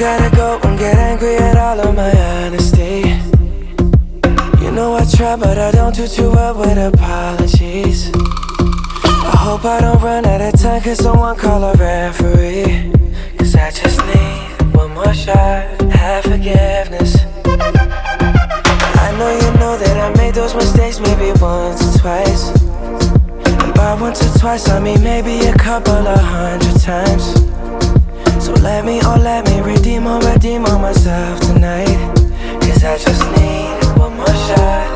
appropriate all of my honesty. You know I try, but I don't do too well with apologies. I hope I don't run out of time, cause someone call a referee. Cause I just need one more shot, have forgiveness. I know you know that I made those mistakes maybe once or twice. And by once or twice, I mean maybe a couple of hundred times. So let me, oh let me redeem or redeem on myself tonight. Cause I just need one more shot,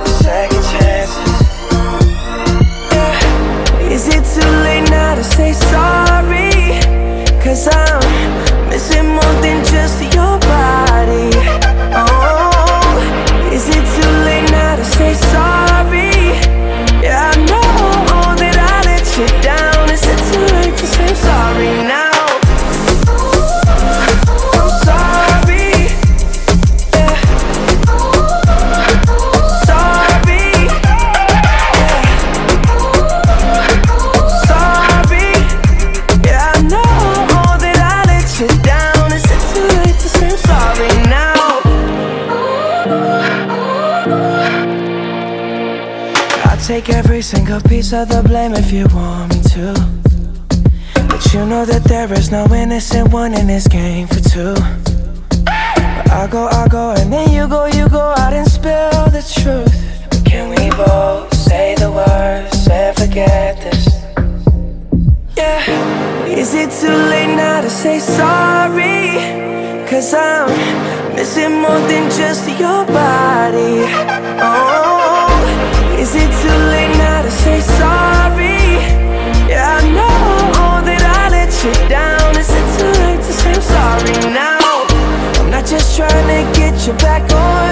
take every single piece of the blame if you want me to. But you know that there is no innocent one in this game for two. But I go, I go, and then you go, you go out and spill the truth. But can we both say the words and forget this? Yeah. Is it too late now to say sorry? Cause I'm missing more than just your body. To get you back on